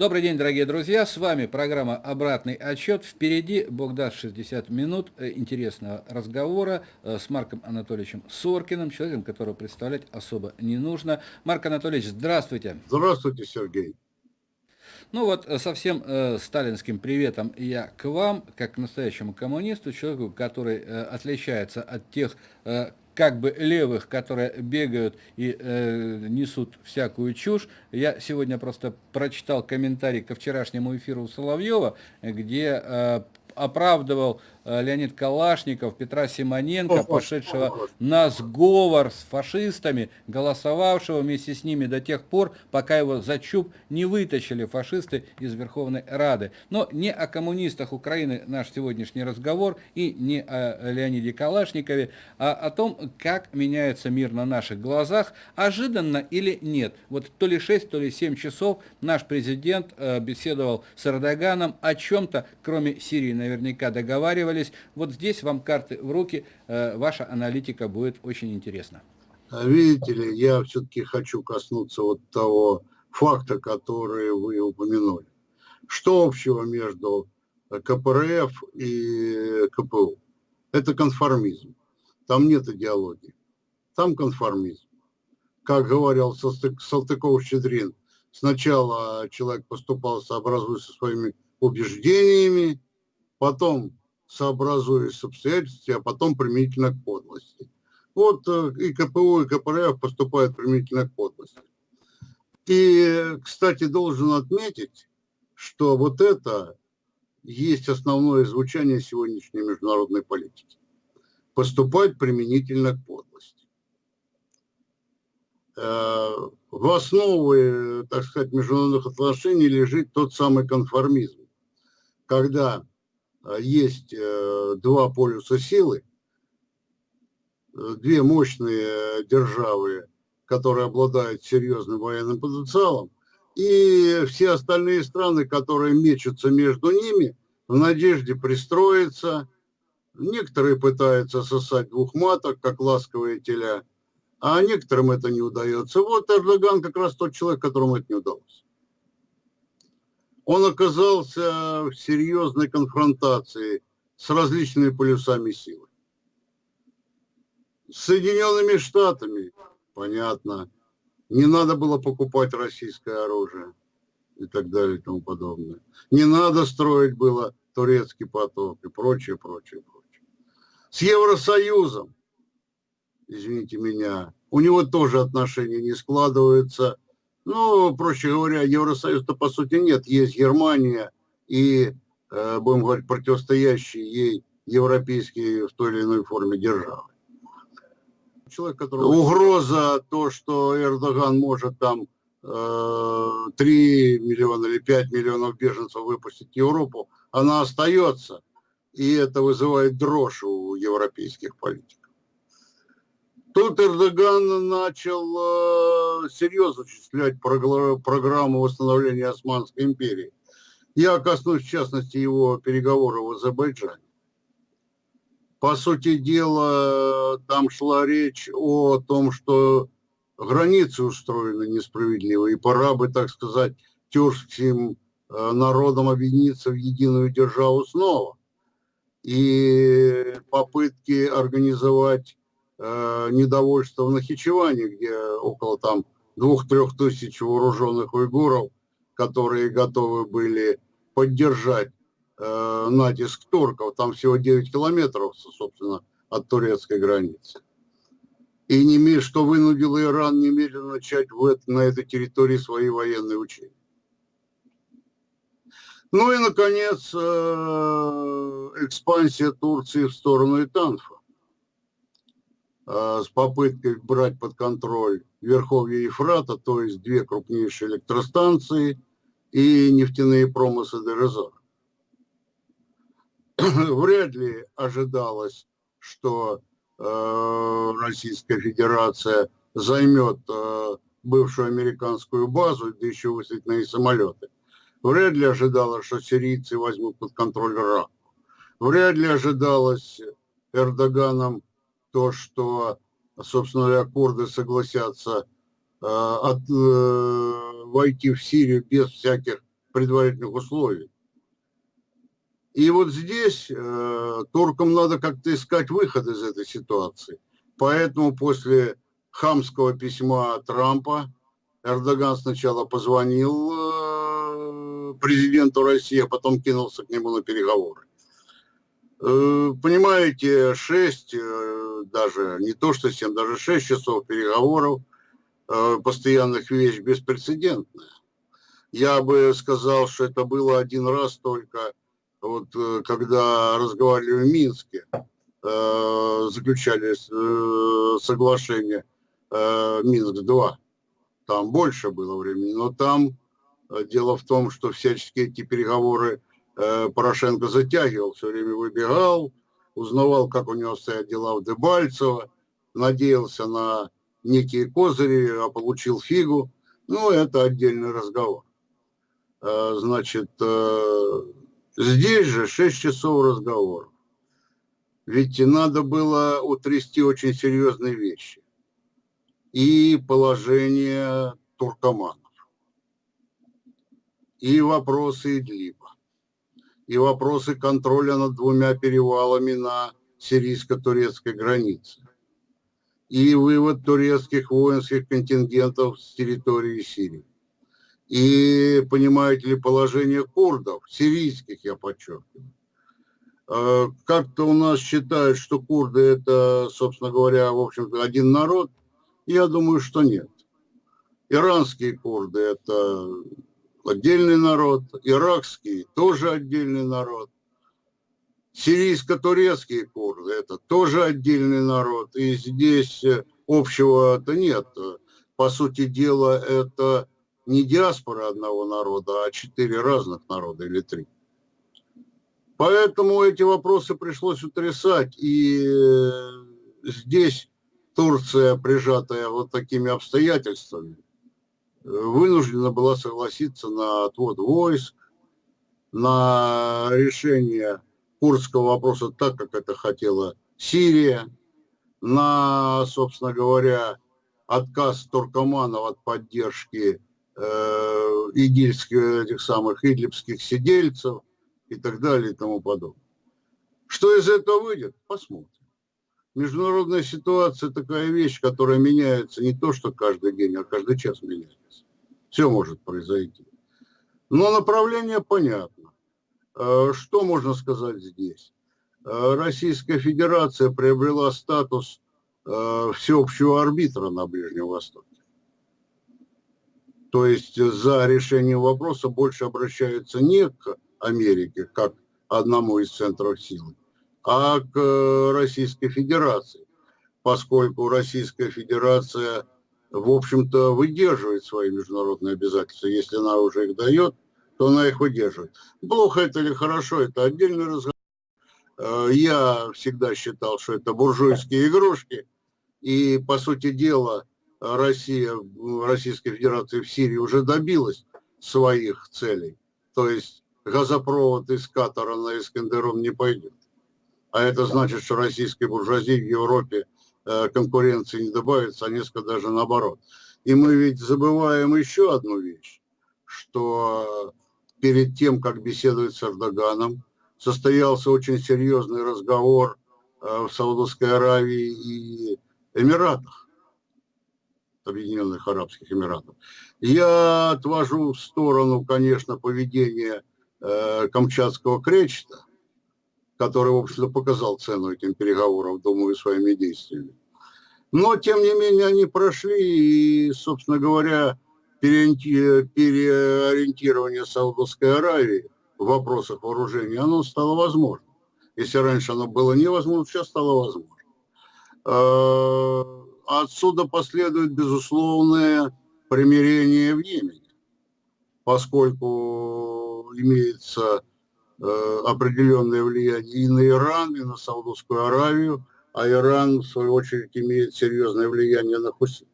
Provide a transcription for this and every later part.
Добрый день, дорогие друзья, с вами программа «Обратный отчет». Впереди, Бог даст, 60 минут э, интересного разговора э, с Марком Анатольевичем Соркиным, человеком, которого представлять особо не нужно. Марк Анатольевич, здравствуйте. Здравствуйте, Сергей. Ну вот, э, со всем э, сталинским приветом я к вам, как к настоящему коммунисту, человеку, который э, отличается от тех э, как бы левых, которые бегают и э, несут всякую чушь. Я сегодня просто прочитал комментарий ко вчерашнему эфиру Соловьева, где э, оправдывал Леонид Калашников, Петра Симоненко, пошедшего на сговор с фашистами, голосовавшего вместе с ними до тех пор, пока его за чуб не вытащили фашисты из Верховной Рады. Но не о коммунистах Украины наш сегодняшний разговор и не о Леониде Калашникове, а о том, как меняется мир на наших глазах, ожиданно или нет. Вот то ли 6, то ли 7 часов наш президент э, беседовал с Эрдоганом о чем-то, кроме Сирии наверняка договаривались, договаривались. Вот здесь вам карты в руки, э, ваша аналитика будет очень интересна. А видите ли, я все-таки хочу коснуться вот того факта, который вы упомянули. Что общего между КПРФ и КПУ? Это конформизм. Там нет идеологии. Там конформизм. Как говорил Салтыков-Щедрин, сначала человек поступал сообразуясь со своими убеждениями, потом сообразуясь с обстоятельствами, а потом применительно к подлости. Вот э, и КПУ, и КПРФ поступают применительно к подлости. И, кстати, должен отметить, что вот это есть основное звучание сегодняшней международной политики. Поступать применительно к подлости. Э, в основе, так сказать, международных отношений лежит тот самый конформизм, когда есть э, два полюса силы, э, две мощные державы, которые обладают серьезным военным потенциалом, и все остальные страны, которые мечутся между ними в надежде пристроиться. Некоторые пытаются сосать двух маток, как ласковые теля, а некоторым это не удается. Вот Эрдоган как раз тот человек, которому это не удалось он оказался в серьезной конфронтации с различными полюсами силы. С Соединенными Штатами, понятно, не надо было покупать российское оружие и так далее и тому подобное. Не надо строить было турецкий поток и прочее, прочее, прочее. С Евросоюзом, извините меня, у него тоже отношения не складываются – ну, проще говоря, Евросоюз-то по сути нет. Есть Германия и, э, будем говорить, противостоящие ей европейские в той или иной форме державы. Человек, который... Угроза то, что Эрдоган может там э, 3 миллиона или 5 миллионов беженцев выпустить в Европу, она остается. И это вызывает дрожь у европейских политиков. Тут Эрдоган начал э, серьезно осуществлять программу восстановления Османской империи. Я коснусь, в частности, его переговоров в Азербайджане. По сути дела, там шла речь о том, что границы устроены несправедливо, и пора бы, так сказать, тюркским э, народам объединиться в единую державу снова. И попытки организовать э, недовольство в Нахичеване, где около там двух-трех тысяч вооруженных уйгуров, которые готовы были поддержать э, натиск турков. Там всего 9 километров, собственно, от турецкой границы. И не, что вынудило Иран немедленно начать в на этой территории свои военные учения. Ну и, наконец, э, экспансия Турции в сторону Итанфа. Э, с попыткой брать под контроль Верховье Ефрата, то есть две крупнейшие электростанции и нефтяные промыслы ДРЗО. Вряд ли ожидалось, что э, Российская Федерация займет э, бывшую американскую базу, да еще высадительные самолеты. Вряд ли ожидалось, что сирийцы возьмут под контроль Ирак. Вряд ли ожидалось Эрдоганом то, что, собственно говоря, курды согласятся э, от, э, войти в Сирию без всяких предварительных условий. И вот здесь э, туркам надо как-то искать выход из этой ситуации. Поэтому после хамского письма Трампа Эрдоган сначала позвонил э, президенту России, а потом кинулся к нему на переговоры. Э, понимаете, 6, э, даже не то что 7, даже 6 часов переговоров э, постоянных вещь беспрецедентная. Я бы сказал, что это было один раз только вот когда разговаривали в Минске, заключали соглашение Минск-2, там больше было времени, но там дело в том, что всячески эти переговоры Порошенко затягивал, все время выбегал, узнавал, как у него стоят дела в Дебальцево, надеялся на некие козыри, а получил фигу. Ну, это отдельный разговор. Значит, Здесь же 6 часов разговоров. Ведь надо было утрясти очень серьезные вещи. И положение туркоманов, и вопросы Идлиба, и вопросы контроля над двумя перевалами на сирийско-турецкой границе, и вывод турецких воинских контингентов с территории Сирии и, понимаете ли, положение курдов, сирийских, я подчеркиваю. А, как-то у нас считают, что курды это, собственно говоря, в общем-то, один народ. Я думаю, что нет. Иранские курды – это отдельный народ, иракские – тоже отдельный народ. Сирийско-турецкие курды – это тоже отдельный народ. И здесь общего-то нет. По сути дела, это не диаспора одного народа, а четыре разных народа или три. Поэтому эти вопросы пришлось утрясать. И э, здесь Турция, прижатая вот такими обстоятельствами, вынуждена была согласиться на отвод войск, на решение курдского вопроса так, как это хотела Сирия, на, собственно говоря, отказ туркоманов от поддержки э, игильских, этих самых идлибских сидельцев и так далее и тому подобное. Что из этого выйдет? Посмотрим. Международная ситуация такая вещь, которая меняется не то, что каждый день, а каждый час меняется. Все может произойти. Но направление понятно. Э, что можно сказать здесь? Э, Российская Федерация приобрела статус э, всеобщего арбитра на Ближнем Востоке. То есть за решением вопроса больше обращаются не к Америке, как одному из центров силы, а к э, Российской Федерации, поскольку Российская Федерация, в общем-то, выдерживает свои международные обязательства. Если она уже их дает, то она их выдерживает. Плохо это или хорошо, это отдельный разговор. Э, я всегда считал, что это буржуйские игрушки, и, по сути дела, Россия, Российская Федерация в Сирии уже добилась своих целей. То есть газопровод из Катара на Искандерун не пойдет. А это значит, что российской буржуазии в Европе э, конкуренции не добавится, а несколько даже наоборот. И мы ведь забываем еще одну вещь, что перед тем, как беседовать с Эрдоганом, состоялся очень серьезный разговор э, в Саудовской Аравии и Эмиратах. Объединенных Арабских Эмиратов. Я отвожу в сторону, конечно, поведения э, камчатского кречета, который, в общем-то, показал цену этим переговорам, думаю, своими действиями. Но, тем не менее, они прошли, и, собственно говоря, переориентирование Саудовской Аравии в вопросах вооружения, оно стало возможным. Если раньше оно было невозможно, сейчас стало возможно. Э, отсюда последует безусловное примирение в Йемене, поскольку имеется определенное влияние и на Иран, и на Саудовскую Аравию, а Иран, в свою очередь, имеет серьезное влияние на Хусит.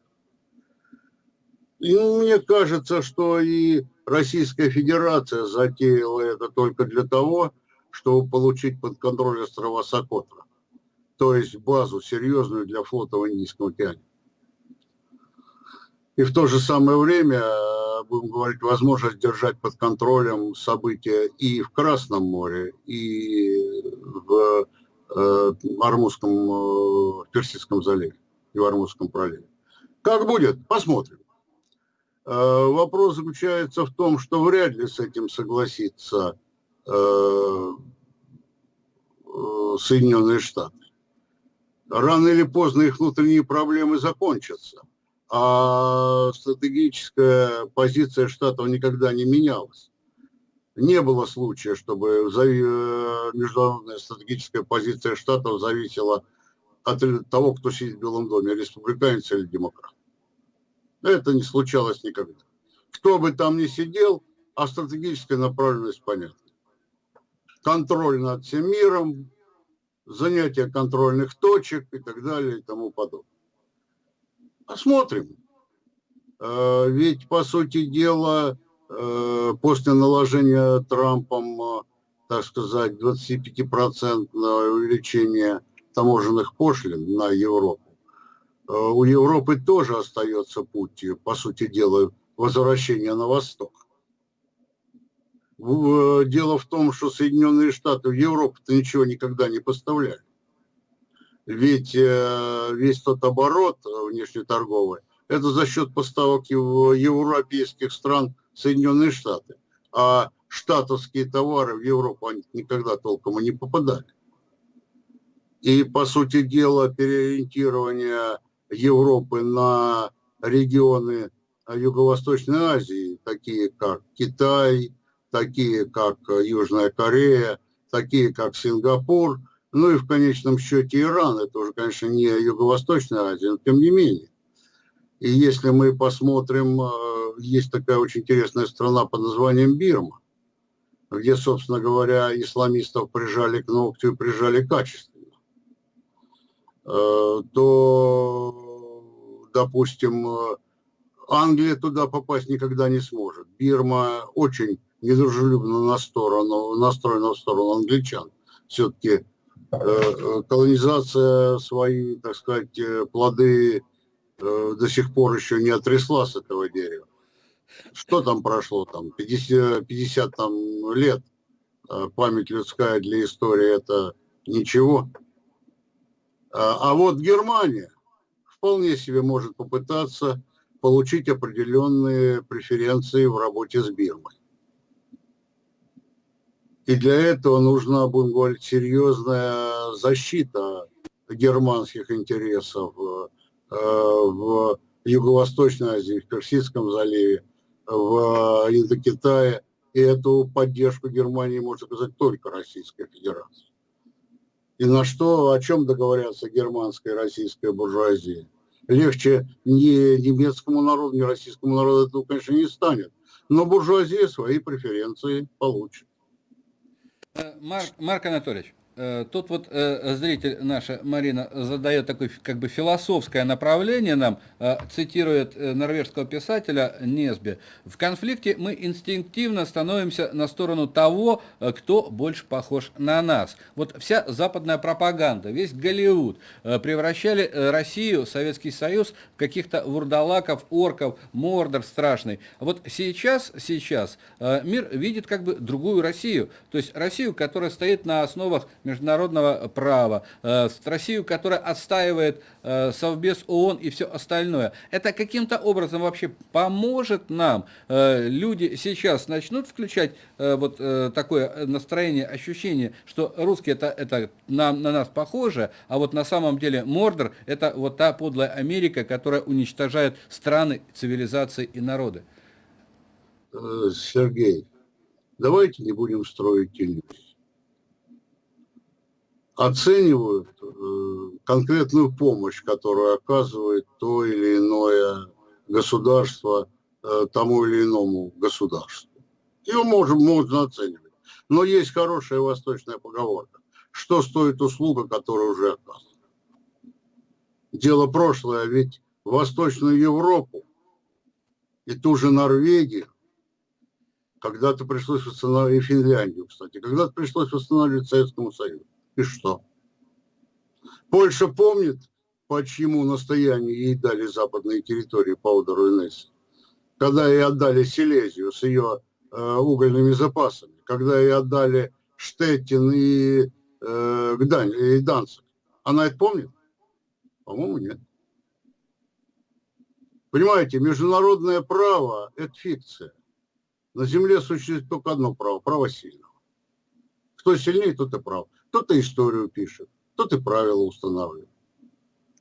И мне кажется, что и Российская Федерация затеяла это только для того, чтобы получить под контроль острова Сокотра то есть базу серьезную для флота в Индийском океане. И в то же самое время будем говорить, возможность держать под контролем события и в Красном море, и в э, Армузском, э, Персидском заливе, и в Армузском проливе. Как будет? Посмотрим. Э, вопрос заключается в том, что вряд ли с этим согласится э, э, Соединенные Штаты. Рано или поздно их внутренние проблемы закончатся, а стратегическая позиция Штатов никогда не менялась. Не было случая, чтобы международная стратегическая позиция Штатов зависела от того, кто сидит в Белом доме, республиканец или демократ. Это не случалось никогда. Кто бы там ни сидел, а стратегическая направленность понятна. Контроль над всем миром, занятие контрольных точек и так далее и тому подобное. Посмотрим. Э, ведь, по сути дела, э, после наложения Трампом, э, так сказать, 25% увеличения таможенных пошлин на Европу, Э, у Европы тоже остается путь, по сути дела, возвращения на восток. Дело в том, что Соединенные Штаты в Европу-то ничего никогда не поставляли. Ведь э, весь тот оборот внешнеторговый, это за счет поставок европейских стран Соединенные Штаты. А штатовские товары в Европу они никогда толком и не попадали. И, по сути дела, переориентирование Европы на регионы Юго-Восточной Азии, такие как Китай, такие как Южная Корея, такие как Сингапур, ну и в конечном счете Иран. Это уже, конечно, не Юго-Восточная Азия, но тем не менее. И если мы посмотрим, э, есть такая очень интересная страна под названием Бирма, где, собственно говоря, исламистов прижали к ногтю и прижали качественно. Э, то, допустим, Англия туда попасть никогда не сможет. Бирма очень недружелюбно на сторону, настроена в сторону англичан. Все-таки колонизация свои, так сказать, плоды до сих пор еще не отресла с этого дерева. Что там прошло? Там 50, 50 там, лет. Память людская для истории это ничего. А, а вот Германия вполне себе может попытаться получить определенные преференции в работе с Бирмой. И для этого нужна, будем говорить, серьезная защита германских интересов э, в Юго-Восточной Азии, в Персидском заливе, в Индокитае. И эту поддержку Германии может оказать только Российская Федерация и на что, о чем договорятся германская и российская буржуазия. Легче ни немецкому народу, ни российскому народу этого, конечно, не станет. Но буржуазия свои преференции получит. Э, Марк, Марк Анатольевич, тут вот э, зритель наша Марина задает такое как бы философское направление нам, э, цитирует норвежского писателя Несби. В конфликте мы инстинктивно становимся на сторону того, кто больше похож на нас. Вот вся западная пропаганда, весь Голливуд превращали Россию, Советский Союз в каких-то вурдалаков, орков, мордор страшный. Вот сейчас, сейчас мир видит как бы другую Россию. То есть Россию, которая стоит на основах международного права, э, Россию, которая отстаивает э, Совбез ООН и все остальное. Это каким-то образом вообще поможет нам? Э, люди сейчас начнут включать вот такое настроение, ощущение, что русские это, это на, на нас похоже, а вот на самом деле Мордор это вот та подлая Америка, которая уничтожает страны, цивилизации и народы. Сергей, давайте не будем строить иллюзий оценивают э, конкретную помощь, которую оказывает то или иное государство э, тому или иному государству. Ее можем, можно оценивать. Но есть хорошая восточная поговорка. Что стоит услуга, которая уже оказана? Дело прошлое, ведь Восточную Европу и ту же Норвегию когда-то пришлось восстанавливать, и Финляндию, кстати, когда-то пришлось восстанавливать Советскому Союзу. И что? Польша помнит, по чьему настоянию ей дали западные территории по Одеру и Нессе? когда ей отдали Силезию с ее э, угольными запасами, когда ей отдали Штеттин и, э, Гдань, и Данцик. Она это помнит? По-моему, нет. Понимаете, международное право – это фикция. На Земле существует только одно право – право сильного. Кто сильнее, тот и прав. Кто-то историю пишет, тот и правила устанавливает.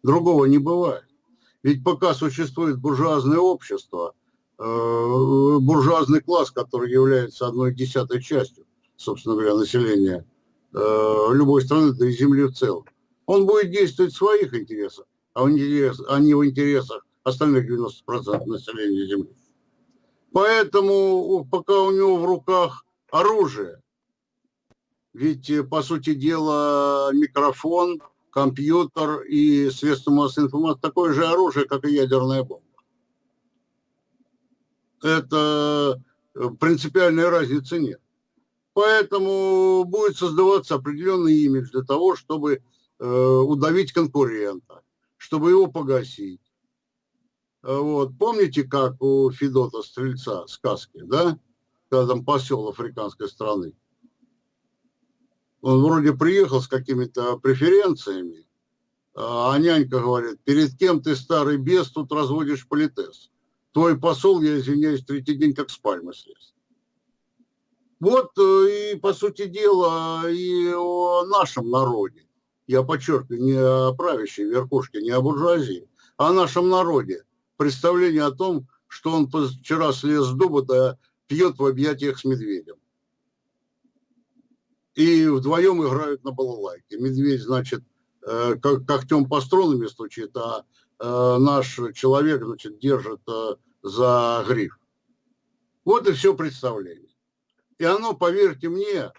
Другого не бывает. Ведь пока существует буржуазное общество, э, буржуазный класс, который является одной десятой частью, собственно говоря, населения э, любой страны, да и Земли в целом, он будет действовать в своих интересах, а, а не в интересах остальных 90% населения Земли. Поэтому пока у него в руках оружие, ведь, э, по сути дела, микрофон, компьютер и средства массовой информации такое же оружие, как и ядерная бомба. Это э, принципиальной разницы нет. Поэтому будет создаваться определенный имидж для того, чтобы э, удавить конкурента, чтобы его погасить. Вот. Помните, как у Федота Стрельца сказки, да? Когда там посел африканской страны. Он вроде приехал с какими-то преференциями, а нянька говорит, перед кем ты, старый бес, тут разводишь политес? Твой посол, я извиняюсь, третий день как с пальмы слез. Вот э, и, по сути дела, и о нашем народе. Я подчеркиваю, не о правящей верхушке, не о буржуазии, а о нашем народе. Представление о том, что он вчера слез с дуба, да пьет в объятиях с медведем. И вдвоем играют на балалайке. Медведь, значит, э, когтем по струнами стучит, а э, наш человек, значит, держит за гриф. Вот и все представление. И оно, поверьте мне,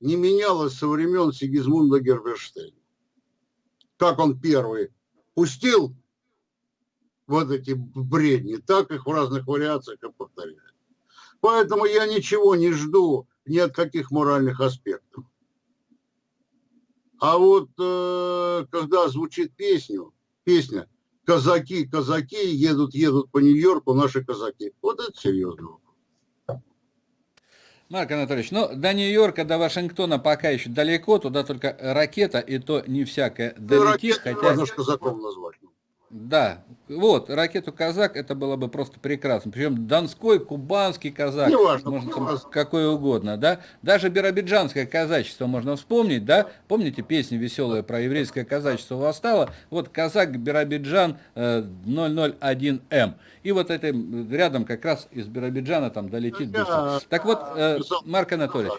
не менялось со времен Сигизмунда Герберштейна. Как он первый пустил вот эти бредни, так их в разных вариациях и повторяет. Поэтому я ничего не жду ни от каких моральных аспектов. А вот э, когда звучит песню, песня «Казаки, казаки едут, едут по Нью-Йорку, наши казаки», вот это серьезно вопрос. Марк Анатольевич, ну, до Нью-Йорка, до Вашингтона пока еще далеко, туда только ракета, и то не всякая долетит. Ну, хотя... можно казаком назвать. Да, вот, ракету казак, это было бы просто прекрасно. Причем донской, кубанский казак, не важно, можно там какой угодно, да. Даже биробиджанское казачество можно вспомнить, да. Помните песню веселая про еврейское казачество восстало? Вот казак Биробиджан 001М. Э, И вот это рядом как раз из Биробиджана там долетит быстро. Так вот, э, Марк Анатольевич,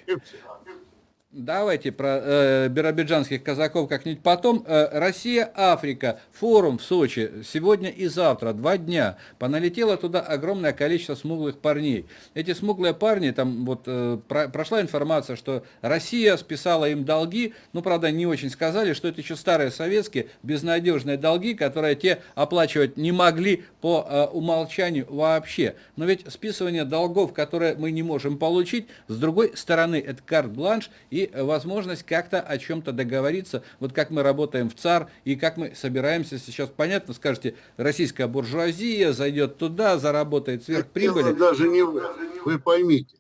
Давайте про э, биробиджанских казаков как-нибудь потом. Э, Россия-Африка, форум в Сочи, сегодня и завтра, два дня. Поналетело туда огромное количество смуглых парней. Эти смуглые парни, там вот э, про, прошла информация, что Россия списала им долги, ну, правда, не очень сказали, что это еще старые советские безнадежные долги, которые те оплачивать не могли по э, умолчанию вообще. Но ведь списывание долгов, которые мы не можем получить, с другой стороны, это карт-бланш и возможность как-то о чем-то договориться, вот как мы работаем в ЦАР и как мы собираемся сейчас, понятно, скажете, российская буржуазия зайдет туда, заработает сверхприбыли. Даже не вы, вы поймите,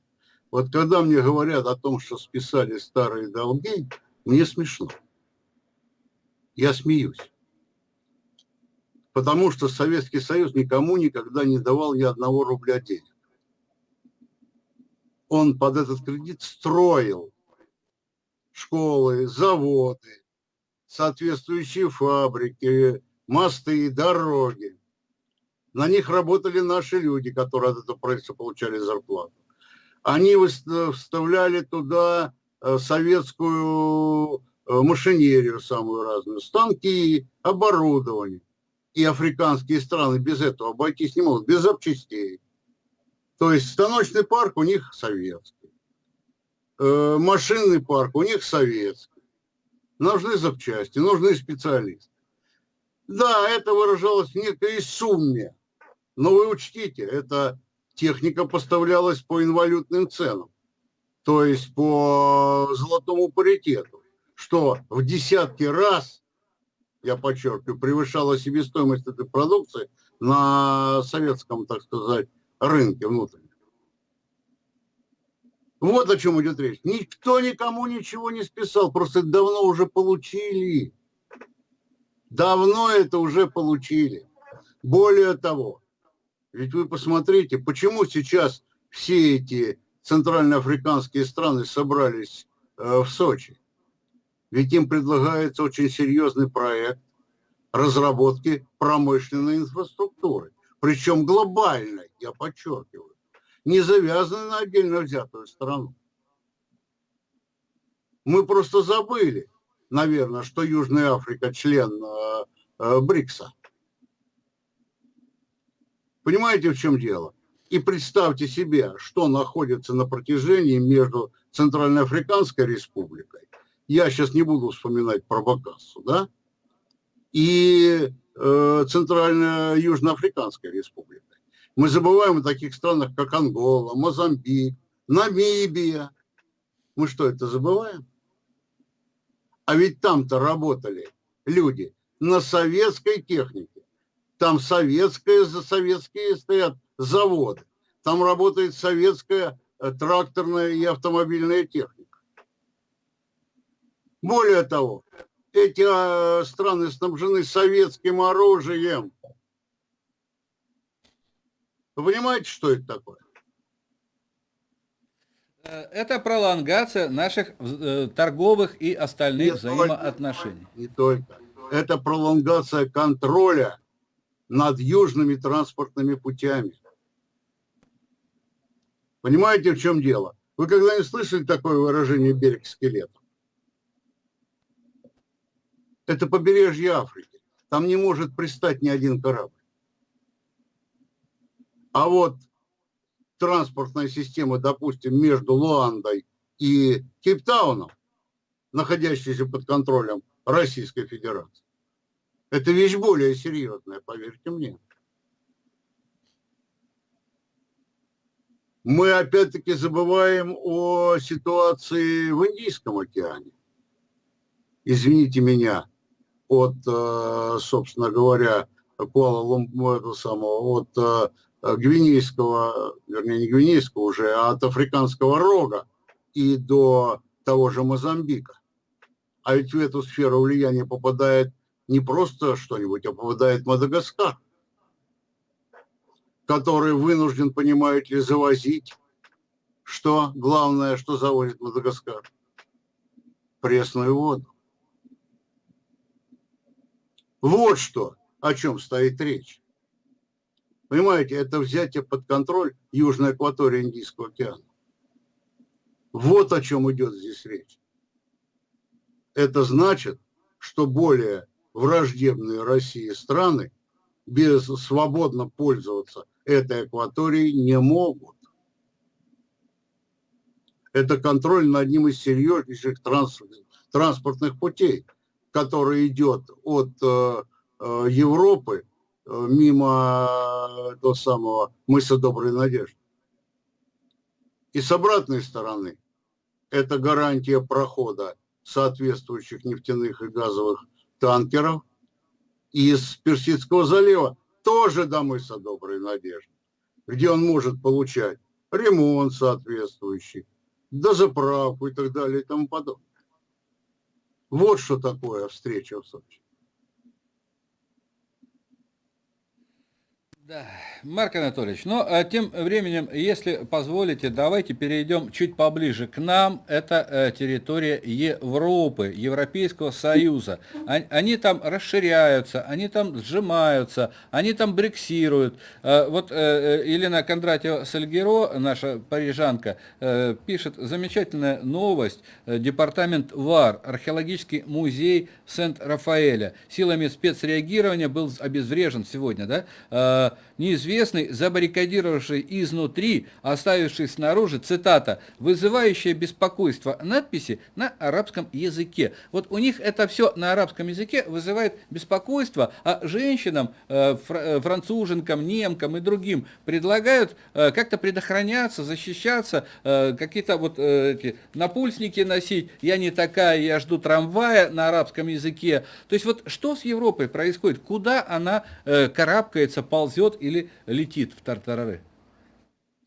вот когда мне говорят о том, что списали старые долги, мне смешно. Я смеюсь. Потому что Советский Союз никому никогда не давал ни одного рубля денег. Он под этот кредит строил школы, заводы, соответствующие фабрики, мосты, дороги. На них работали наши люди, которые от этого правительства получали зарплату. Они вставляли туда э, советскую э, машинерию самую разную, станки, оборудование. И африканские страны без этого обойтись не могут, без запчастей. То есть станочный парк у них советский. Э, машинный парк у них советский. Нужны запчасти, нужны специалисты. Да, это выражалось в некой сумме. Но вы учтите, эта техника поставлялась по инвалютным ценам. То есть по золотому паритету. Что в десятки раз, я подчеркиваю, превышала себестоимость этой продукции на советском, так сказать, рынке внутреннем. Вот о чем идет речь. Никто никому ничего не списал, просто давно уже получили. Давно это уже получили. Более того, ведь вы посмотрите, почему сейчас все эти центральноафриканские страны собрались э, в Сочи. Ведь им предлагается очень серьезный проект разработки промышленной инфраструктуры. Причем глобальной, я подчеркиваю не завязаны на отдельно взятую страну. Мы просто забыли, наверное, что Южная Африка член э, э, БРИКСа. Понимаете, в чем дело? И представьте себе, что находится на протяжении между Центральноафриканской республикой, я сейчас не буду вспоминать про Бакассу, да, и э, Центрально-Южноафриканской республикой. Мы забываем о таких странах, как Ангола, Мозамбик, Намибия. Мы что, это забываем? А ведь там-то работали люди на советской технике. Там советская, за советские стоят заводы. Там работает советская э, тракторная и автомобильная техника. Более того, эти э, страны снабжены советским оружием. Вы понимаете, что это такое? Э, это пролонгация наших э, торговых и остальных не взаимоотношений. Только, не только. Это пролонгация контроля над южными транспортными путями. Понимаете, в чем дело? Вы когда-нибудь слышали такое выражение «берег скелета»? Это побережье Африки. Там не может пристать ни один корабль. А вот транспортная система, допустим, между Луандой и Кейптауном, находящаяся под контролем Российской Федерации, это вещь более серьезная, поверьте мне. Мы опять-таки забываем о ситуации в Индийском океане. Извините меня, от, э, собственно говоря, Куала-Лумпура, самого, от Э, гвинейского, вернее не гвинейского уже, а от африканского рога и до того же Мозамбика. А ведь в эту сферу влияния попадает не просто что-нибудь, а попадает Мадагаскар, который вынужден, понимаете ли, завозить, что главное, что завозит Мадагаскар? Пресную воду. Вот что, о чем стоит речь. Понимаете, это взятие под контроль южной акватории Индийского океана. Вот о чем идет здесь речь. Это значит, что более враждебные России страны без свободно пользоваться этой акваторией не могут. Это контроль над одним из серьезнейших транспортных путей, который идет от э, э, Европы мимо того самого мыса Доброй Надежды. И с обратной стороны, это гарантия прохода соответствующих нефтяных и газовых танкеров из Персидского залива тоже до мыса Доброй Надежды, где он может получать ремонт соответствующий, дозаправку и так далее и тому подобное. Вот что такое встреча в Сочи. Да, Марк Анатольевич, ну, а тем временем, если позволите, давайте перейдем чуть поближе к нам. Это э, территория Европы, Европейского Союза. Они, там расширяются, они там сжимаются, они там брексируют. Э, вот э, Елена Кондратьева Сальгеро, наша парижанка, пишет замечательная новость. Департамент ВАР, археологический музей Сент-Рафаэля, силами спецреагирования был обезврежен сегодня, да? Неизвестный, забаррикадировавший изнутри, оставивший снаружи, цитата, вызывающая беспокойство надписи на арабском языке. Вот у них это все на арабском языке вызывает беспокойство, а женщинам, э, э, француженкам, немкам и другим предлагают э, как-то предохраняться, защищаться, какие-то вот эти напульсники носить, я не такая, я жду трамвая на арабском языке. То есть вот что с Европой происходит, куда она карабкается, ползет или летит в тартарары?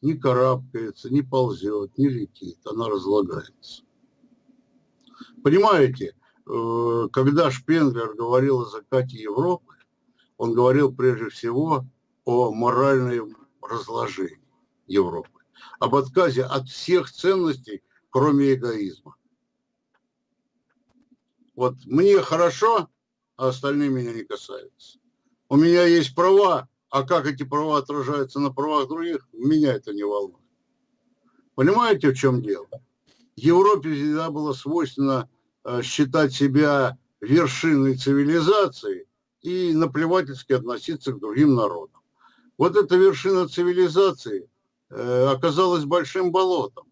не карабкается, не ползет, не летит, она разлагается. Понимаете, э, когда Шпенглер говорил о закате Европы, он говорил прежде всего о моральном разложении Европы, об отказе от всех ценностей, кроме эгоизма. Вот мне хорошо, а остальные меня не касаются. У меня есть права, а как эти права отражаются на правах других, меня это не волнует. Понимаете, в чем дело? Европе всегда было свойственно э, считать себя вершиной цивилизации и наплевательски относиться к другим народам. Вот эта вершина цивилизации э, оказалась большим болотом.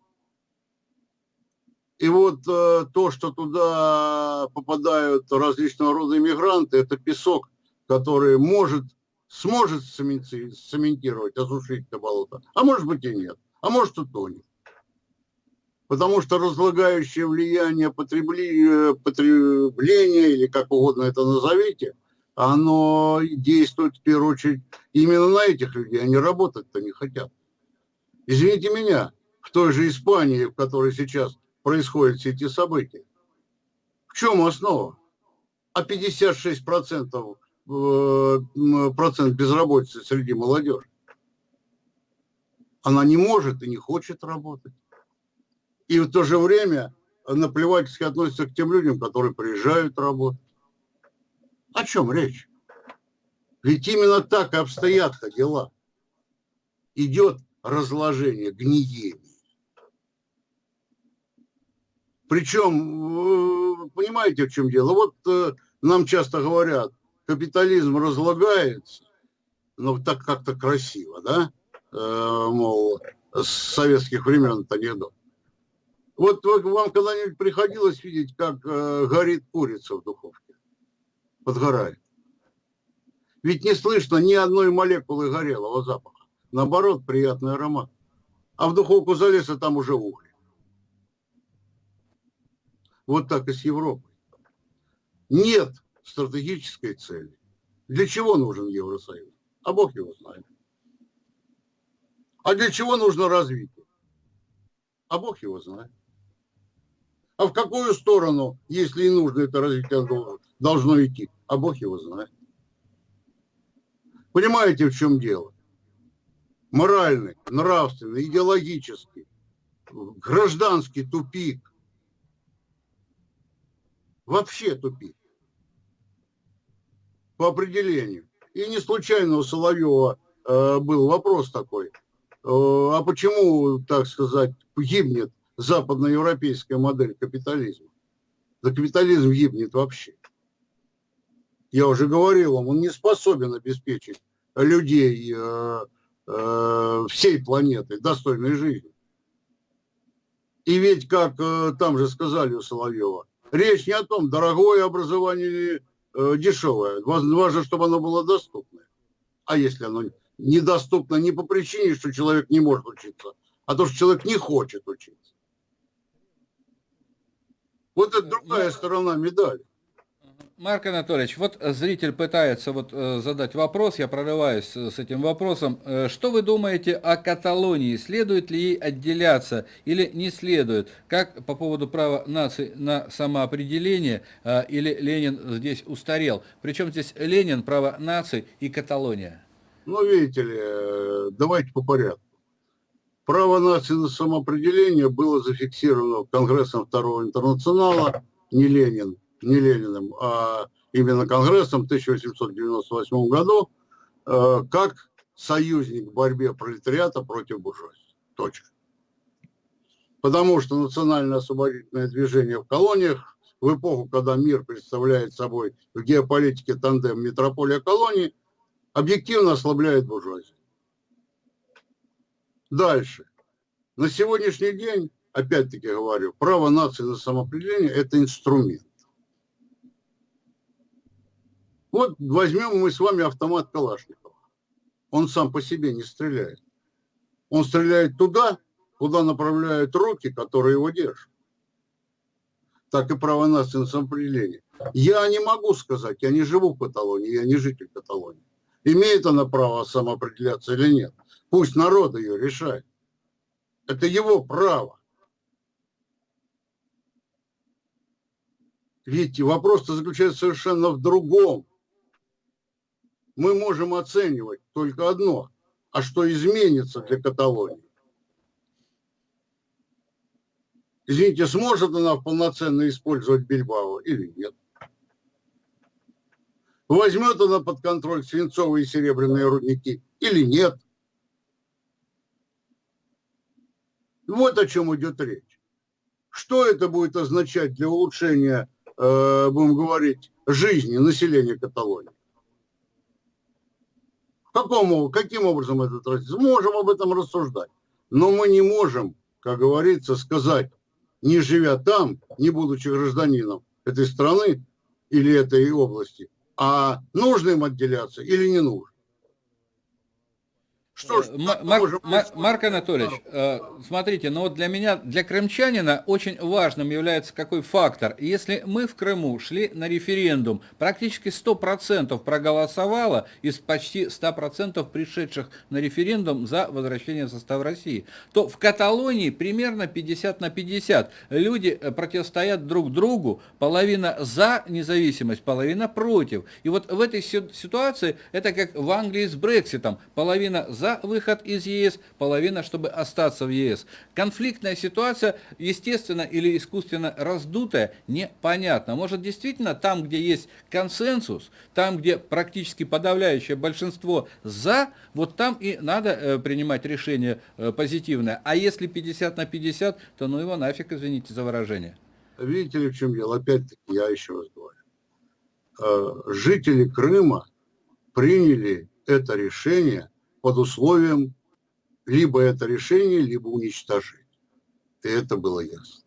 И вот э, то, что туда попадают различного рода иммигранты, это песок, который может, сможет цементировать, осушить это болото, а может быть и нет, а может и тонет. Потому что разлагающее влияние потребления, или как угодно это назовите, оно действует в первую очередь именно на этих людей, они работать-то не хотят. Извините меня, в той же Испании, в которой сейчас происходят все эти события. В чем основа? А 56 процентов э, процент безработицы среди молодежи. Она не может и не хочет работать. И в то же время наплевательски относится к тем людям, которые приезжают работать. О чем речь? Ведь именно так и обстоят дела. Идет разложение, гниение. Причем, понимаете, в чем дело? Вот э, нам часто говорят, капитализм разлагается, но так как-то красиво, да? Э, мол, с советских времен это анекдот. Вот вам когда-нибудь приходилось видеть, как э, горит курица в духовке? Подгорает. Ведь не слышно ни одной молекулы горелого запаха. Наоборот, приятный аромат. А в духовку залез, и там уже угли. Вот так и с Европой. Нет стратегической цели. Для чего нужен Евросоюз? А Бог его знает. А для чего нужно развитие? А Бог его знает. А в какую сторону, если и нужно это развитие, должно идти? А Бог его знает. Понимаете, в чем дело? Моральный, нравственный, идеологический, гражданский тупик вообще тупик. По определению. И не случайно у Соловьева э, был вопрос такой. Э, а почему, так сказать, гибнет западноевропейская модель капитализма? Да капитализм гибнет вообще. Я уже говорил вам, он не способен обеспечить людей э, э, всей планеты достойной жизни. И ведь, как э, там же сказали у Соловьева, речь не о том, дорогое образование дешевое. Важно, чтобы оно было доступное. А если оно недоступно не по причине, что человек не может учиться, а то, что человек не хочет учиться. Вот это другая сторона медали. Марк Анатольевич, вот э, зритель пытается вот э, задать вопрос, я прорываюсь с этим вопросом. Э, что вы думаете о Каталонии? Следует ли ей отделяться или не следует? Как по поводу права нации на самоопределение или Ленин здесь устарел? Причем здесь Ленин, право нации и Каталония? Ну, видите ли, давайте по порядку. Право нации на самоопределение было зафиксировано Конгрессом Второго интернационала, не Ленин не Лениным, а именно Конгрессом в 1898 году, э, как союзник в борьбе пролетариата против буржуазии. Точка. Потому что национальное освободительное движение в колониях в эпоху, когда мир представляет собой в геополитике тандем метрополия колонии, объективно ослабляет буржуазию. Дальше. На сегодняшний день, опять-таки говорю, право нации на самоопределение – это инструмент. Вот возьмем мы с вами автомат Калашникова. Он сам по себе не стреляет. Он стреляет туда, куда направляют руки, которые его держат. Так и право на самоопределение. Я не могу сказать, я не живу в Каталонии, я не житель Каталонии. Имеет она право самоопределяться или нет. Пусть народ ее решает. Это его право. Видите, вопрос-то заключается совершенно в другом. Мы можем оценивать только одно, а что изменится для Каталонии. Извините, сможет она полноценно использовать Бильбао или нет? Возьмет она под контроль свинцовые и серебряные рудники или нет? Вот о чем идет речь. Что это будет означать для улучшения, э, будем говорить, жизни населения Каталонии? Какому, каким образом это тратится? Можем об этом рассуждать. Но мы не можем, как говорится, сказать, не живя там, не будучи гражданином этой страны или этой области, а нужно им отделяться или не нужно. Что ж, э, Марк, Марк, Марк Анатольевич, э, смотрите, но ну вот для меня, для крымчанина очень важным является какой фактор. Если мы в Крыму шли на референдум, практически 100% проголосовало из почти 100% пришедших на референдум за возвращение в состав России, то в Каталонии примерно 50 на 50. Люди э, противостоят друг другу, половина за независимость, половина против. И вот в этой ситуации это как в Англии с Брекситом, половина за за выход из ЕС, половина, чтобы остаться в ЕС. Конфликтная ситуация, естественно или искусственно раздутая, непонятно. Может действительно там, где есть консенсус, там, где практически подавляющее большинство за, вот там и надо э, принимать решение э, позитивное. А если 50 на 50, то ну его нафиг, извините за выражение. Видите ли, в чем дело? Опять-таки, я еще раз говорю. Э, жители Крыма приняли это решение под условием либо это решение, либо уничтожить. И это было ясно.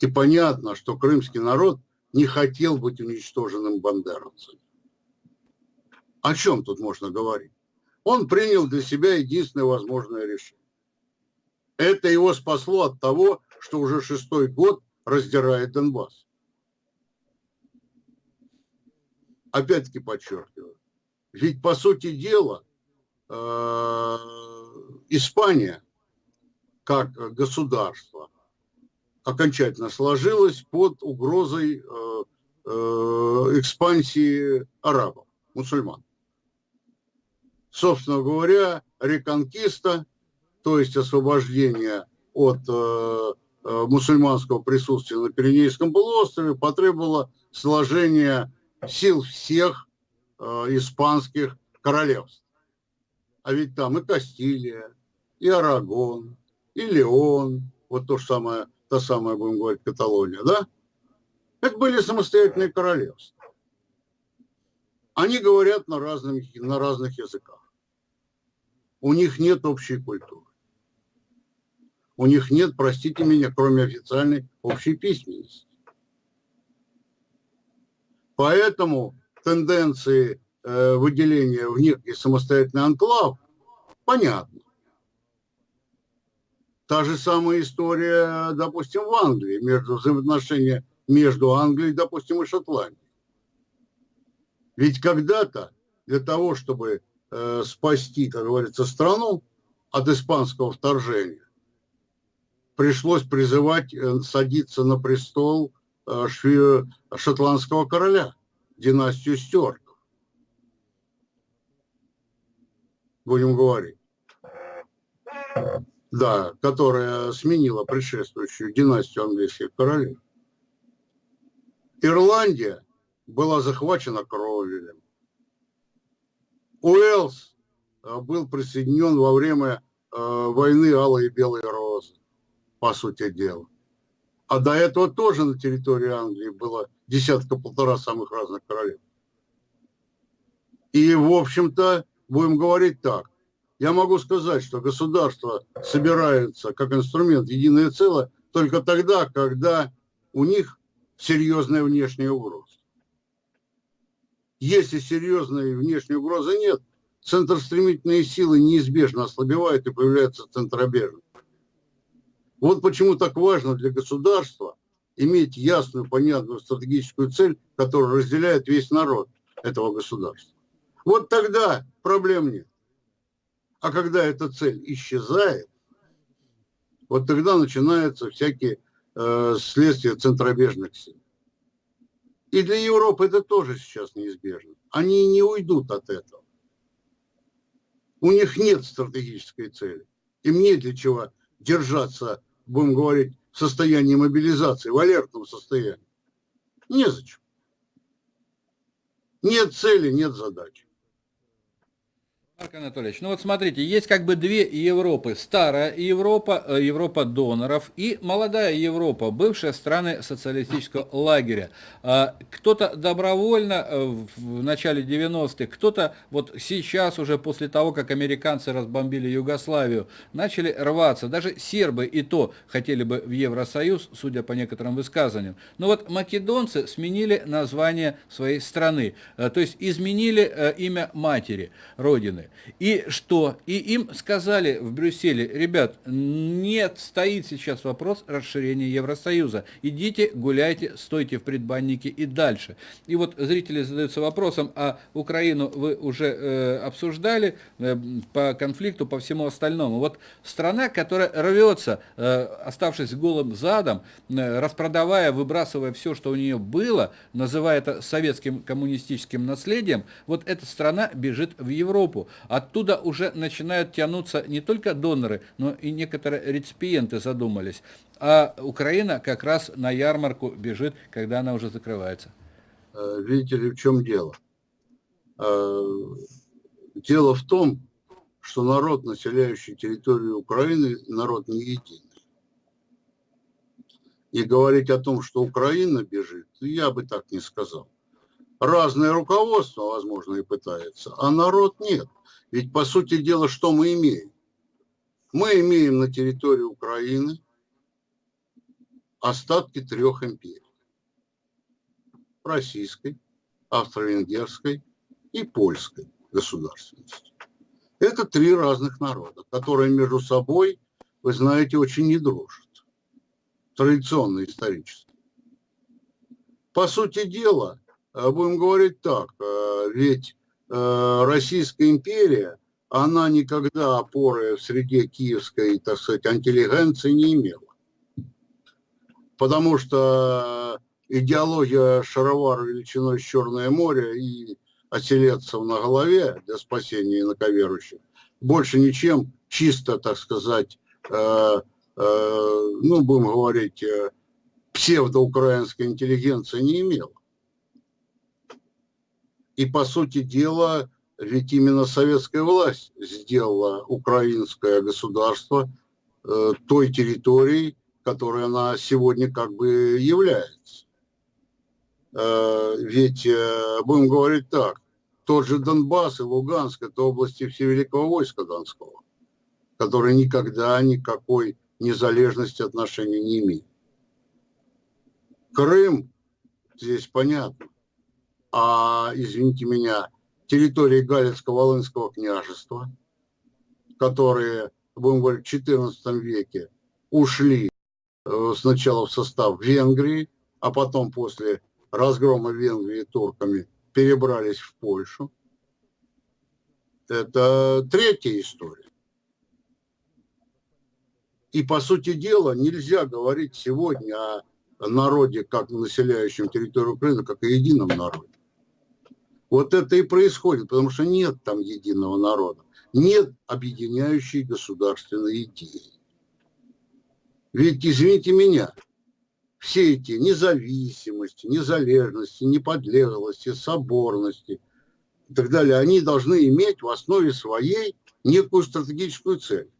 И понятно, что крымский народ не хотел быть уничтоженным бандеровцами. О чем тут можно говорить? Он принял для себя единственное возможное решение. Это его спасло от того, что уже шестой год раздирает Донбасс. Опять-таки подчеркиваю. Ведь, по сути дела, Испания как государство окончательно сложилась под угрозой э, э, экспансии арабов, мусульман. Собственно говоря, реконкиста, то есть освобождение от мусульманского присутствия на Пиренейском полуострове потребовало сложения сил всех испанских королевств. А ведь там и Кастилия, и Арагон, и Леон, вот то же самое, та самая, будем говорить, Каталония, да? Это были самостоятельные королевства. Они говорят на, разных, на разных языках. У них нет общей культуры. У них нет, простите меня, кроме официальной общей письменности. Поэтому тенденции Э, выделения в некий самостоятельный анклав, понятно. Та же самая история, допустим, в Англии, между взаимоотношения между Англией, допустим, и Шотландией. Ведь когда-то для того, чтобы э, спасти, как говорится, страну от испанского вторжения, пришлось призывать э, садиться на престол э, шотландского короля, династию Стюарт. Будем говорить, да, которая сменила предшествующую династию английских королей. Ирландия была захвачена Кровелем. Уэльс э, был присоединен во время э, войны Алой и Белой Розы, по сути дела. А до этого тоже на территории Англии было десятка-полтора самых разных королев. И, в общем-то, будем говорить так. Я могу сказать, что государство собирается как инструмент единое целое только тогда, когда у них серьезная внешняя угроза. Если серьезной внешней угрозы нет, центростремительные силы неизбежно ослабевают и появляется центробежный. Вот почему так важно для государства иметь ясную, понятную стратегическую цель, которая разделяет весь народ этого государства. Вот тогда проблем нет. А когда эта цель исчезает, вот тогда начинаются всякие э, следствия центробежных сил. И для Европы это тоже сейчас неизбежно. Они не уйдут от этого. У них нет стратегической цели. Им нет для чего держаться, будем говорить, в состоянии мобилизации, в алертном состоянии. Незачем. Нет цели, нет задачи. Марк Анатольевич, ну вот смотрите, есть как бы две Европы. Старая Европа, э, Европа доноров и молодая Европа, бывшие страны социалистического лагеря. А, кто-то добровольно э, в начале 90-х, кто-то вот сейчас уже после того, как американцы разбомбили Югославию, начали рваться. Даже сербы и то хотели бы в Евросоюз, судя по некоторым высказываниям. Но вот македонцы сменили название своей страны, э, то есть изменили имя матери, родины. И что? И им сказали в Брюсселе, ребят, нет, стоит сейчас вопрос расширения Евросоюза. Идите, гуляйте, стойте в предбаннике и дальше. И вот зрители задаются вопросом, а Украину вы уже э, обсуждали э, по конфликту, по всему остальному. Вот страна, которая рвется, э, оставшись голым задом, э, распродавая, выбрасывая все, что у нее было, называя это советским коммунистическим наследием, вот эта страна бежит в Европу. Оттуда уже начинают тянуться не только доноры, но и некоторые реципиенты задумались. А Украина как раз на ярмарку бежит, когда она уже закрывается. Э, видите ли, в чем дело? Э, дело в том, что народ, населяющий территорию Украины, народ не единый. И говорить о том, что Украина бежит, я бы так не сказал. Разное руководство, возможно, и пытается, а народ нет. Ведь, по сути дела, что мы имеем? Мы имеем на территории Украины остатки трех империй. Российской, австро-венгерской и польской государственности. Это три разных народа, которые между собой, вы знаете, очень не дружат. Традиционно исторически. По сути дела, будем говорить так, э, ведь Э, Российская империя, она никогда опоры в среде киевской, так сказать, интеллигенции не имела. Потому что идеология шаровар величиной Черное море и оселедцев на голове для спасения инаковерующих больше ничем чисто, так сказать, э, э, ну, будем говорить, э, псевдоукраинской интеллигенции не имела. И, по сути дела, ведь именно советская власть сделала украинское государство э, той территорией, которой она сегодня как бы является. Э, ведь, э, будем говорить так, тот же Донбасс и Луганск – это области Всевеликого войска Донского, которые никогда никакой незалежности отношения не имеют. Крым, здесь понятно, а, извините меня, территории Галицко-Волынского княжества, которые, будем говорить, в XIV веке ушли э, сначала в состав Венгрии, а потом после разгрома Венгрии турками перебрались в Польшу. Это третья история. И, по сути дела, нельзя говорить сегодня о народе, как населяющем территорию Украины, как о едином народе. Вот это и происходит, потому что нет там единого народа, нет объединяющей государственной идеи. Ведь, извините меня, все эти независимости, незалежности, неподлеглости, соборности и так далее, они должны иметь в основе своей некую стратегическую цель.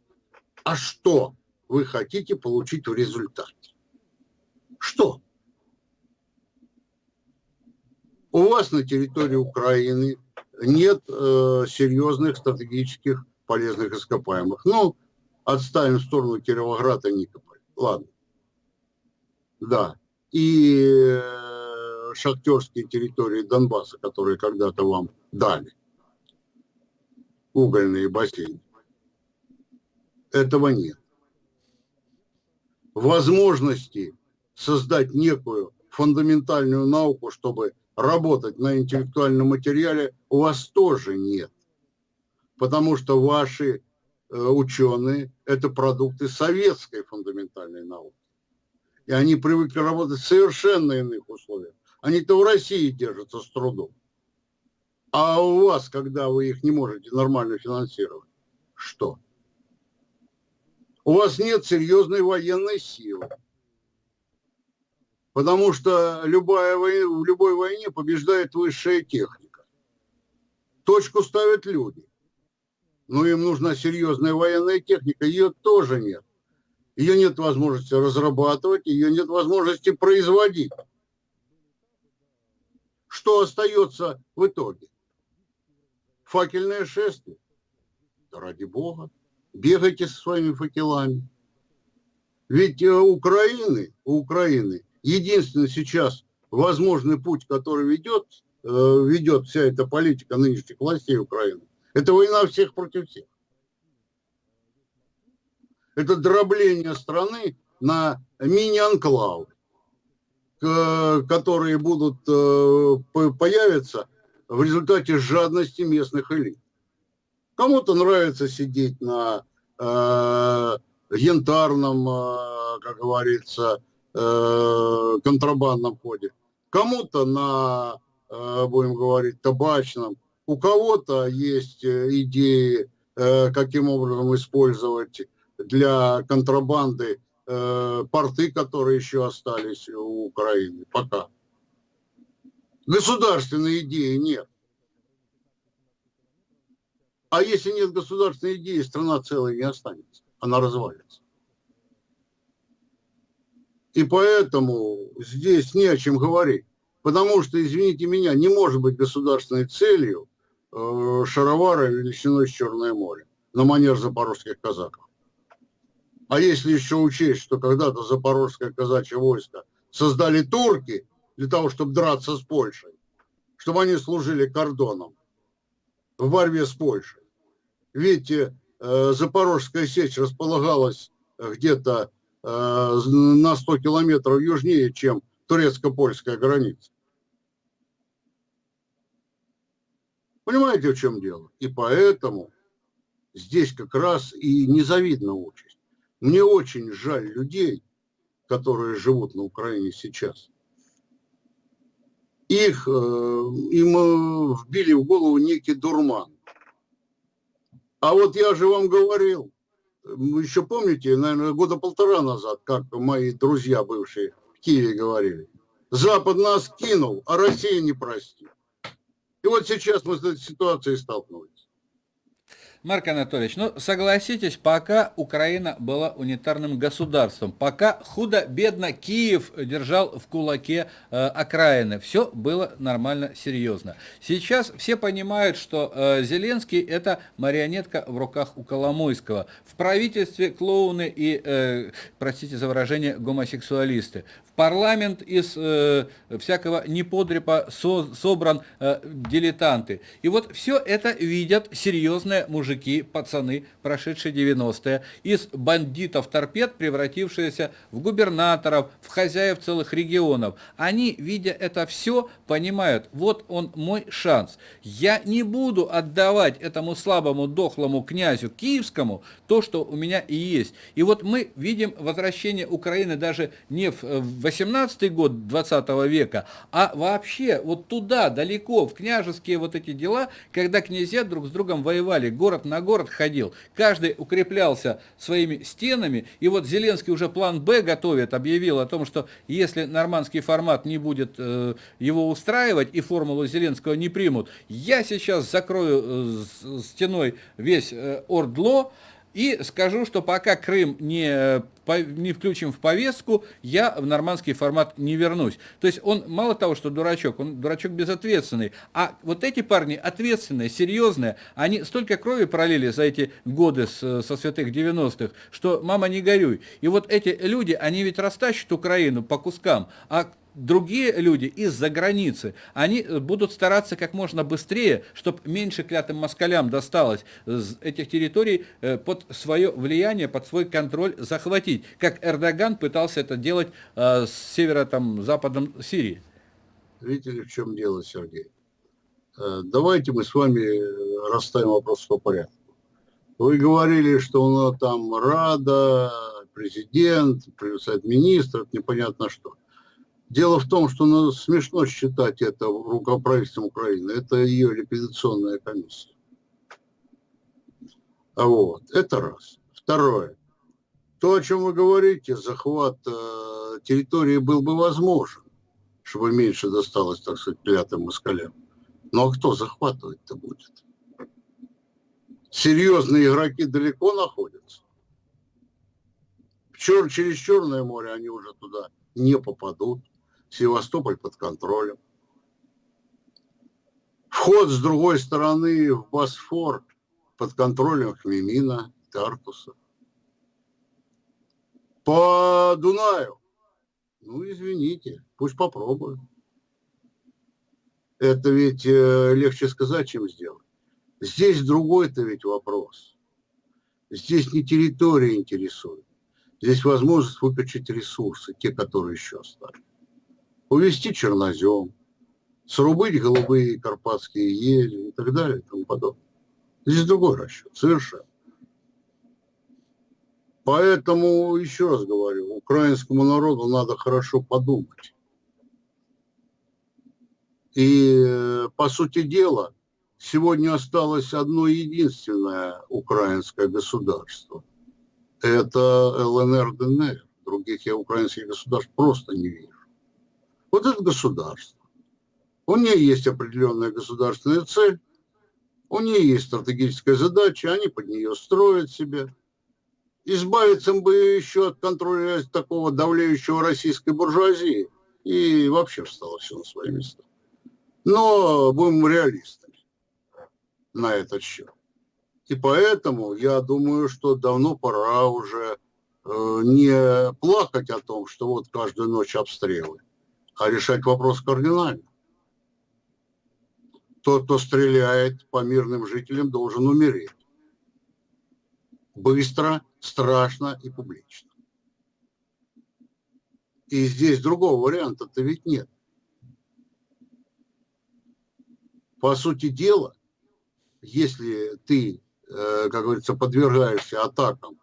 А что вы хотите получить в результате? Что? У вас на территории Украины нет э, серьезных стратегических полезных ископаемых. Ну, отставим в сторону Кировограда Никополь. Ладно. Да. И э, шахтерские территории Донбасса, которые когда-то вам дали. Угольные бассейны. Этого нет. Возможности создать некую фундаментальную науку, чтобы работать на интеллектуальном материале у вас тоже нет. Потому что ваши ученые, это продукты советской фундаментальной науки. И они привыкли работать в совершенно иных условиях. Они-то в России держатся с трудом. А у вас, когда вы их не можете нормально финансировать, что? У вас нет серьезной военной силы. Потому что любая война, в любой войне побеждает высшая техника. Точку ставят люди. Но им нужна серьезная военная техника. Ее тоже нет. Ее нет возможности разрабатывать, ее нет возможности производить. Что остается в итоге? Факельное шествие. Да ради бога, бегайте со своими факелами. Ведь у Украины, у Украины единственный сейчас возможный путь, который ведет, э, ведет вся эта политика нынешних властей Украины, это война всех против всех. Это дробление страны на мини-анклавы, которые будут э, появиться в результате жадности местных элит. Кому-то нравится сидеть на э, янтарном, э, как говорится, э, контрабандном ходе, кому-то на, э, будем говорить, табачном, у кого-то есть э, идеи, э, каким образом использовать для контрабанды э, порты, которые еще остались у Украины пока. Государственной идеи нет. А если нет государственной идеи, страна целая не останется. Она развалится. И поэтому здесь не о чем говорить. Потому что, извините меня, не может быть государственной целью э, шаровара величиной с Черное море на манер запорожских казаков. А если еще учесть, что когда-то запорожское казачье войско создали турки для того, чтобы драться с Польшей, чтобы они служили кордоном в борьбе с Польшей. Ведь э, Запорожская сечь располагалась где-то Э, на 100 километров южнее, чем турецко-польская граница. Понимаете, в чем дело? И поэтому здесь как раз и незавидна участь. Мне очень жаль людей, которые живут на Украине сейчас. Их, э, им э, вбили в голову некий дурман. А вот я же вам говорил, вы еще помните, наверное, года полтора назад, как мои друзья бывшие в Киеве говорили, Запад нас кинул, а Россия не простит. И вот сейчас мы с этой ситуацией столкнулись. Марк Анатольевич, ну согласитесь, пока Украина была унитарным государством, пока худо-бедно Киев держал в кулаке э, окраины, все было нормально, серьезно. Сейчас все понимают, что э, Зеленский это марионетка в руках у Коломойского. В правительстве клоуны и, э, простите за выражение, гомосексуалисты парламент из э, всякого неподрепа со, собран э, дилетанты. И вот все это видят серьезные мужики, пацаны, прошедшие 90-е, из бандитов-торпед, превратившиеся в губернаторов, в хозяев целых регионов. Они, видя это все, понимают, вот он мой шанс. Я не буду отдавать этому слабому, дохлому князю киевскому то, что у меня и есть. И вот мы видим возвращение Украины даже не в э, 18 год 20 века, а вообще вот туда, далеко, в княжеские вот эти дела, когда князья друг с другом воевали, город на город ходил, каждый укреплялся своими стенами, и вот Зеленский уже план «Б» готовит, объявил о том, что если нормандский формат не будет э, его устраивать и формулу Зеленского не примут, я сейчас закрою э, стеной весь э, Ордло, и скажу, что пока Крым не, не включим в повестку, я в нормандский формат не вернусь. То есть он мало того, что дурачок, он дурачок безответственный. А вот эти парни ответственные, серьезные, они столько крови пролили за эти годы с, со святых 90-х, что мама не горюй. И вот эти люди, они ведь растащат Украину по кускам, а другие люди из-за границы, они э, будут стараться как можно быстрее, чтобы меньше клятым москалям досталось этих территорий э, под свое влияние, под свой контроль захватить, как Эрдоган пытался это делать э, с северо-западом Сирии. Видите ли, в чем дело, Сергей? Давайте мы с вами расставим вопрос по порядку. Вы говорили, что у нас там Рада, президент, совет министров, непонятно что. Дело в том, что ну, смешно считать это руководством Украины. Это ее ликвидационная комиссия. А вот, это раз. Второе. То, о чем вы говорите, захват э, территории был бы возможен, чтобы меньше досталось, так сказать, клятым москалям. Но кто захватывать-то будет? Серьезные игроки далеко находятся. Чер через Черное море они уже туда не попадут. Севастополь под контролем. Вход с другой стороны в Босфор под контролем Хмемина, Тартуса. По Дунаю. Ну, извините, пусть попробуют. Это ведь э, легче сказать, чем сделать. Здесь другой-то ведь вопрос. Здесь не территория интересует. Здесь возможность выкачать ресурсы, те, которые еще остались. Увести чернозем, срубить голубые карпатские ели и так далее и тому подобное. Здесь другой расчет, совершенно. Поэтому, еще раз говорю, украинскому народу надо хорошо подумать. И, э, по сути дела, сегодня осталось одно единственное украинское государство. Это ЛНР, ДНР. Других я украинских государств просто не вижу. Вот это государство. У нее есть определенная государственная цель, у нее есть стратегическая задача, они под нее строят себя. Избавиться бы еще от контроля такого давлеющего российской буржуазии, и вообще встало все на свои места. Но будем реалистами на этот счет. И поэтому я думаю, что давно пора уже э, не плакать о том, что вот каждую ночь обстрелы, а решать вопрос кардинально тот, кто стреляет по мирным жителям, должен умереть. Быстро, страшно и публично. И здесь другого варианта-то ведь нет. По сути дела, если ты, э, как говорится, подвергаешься атакам,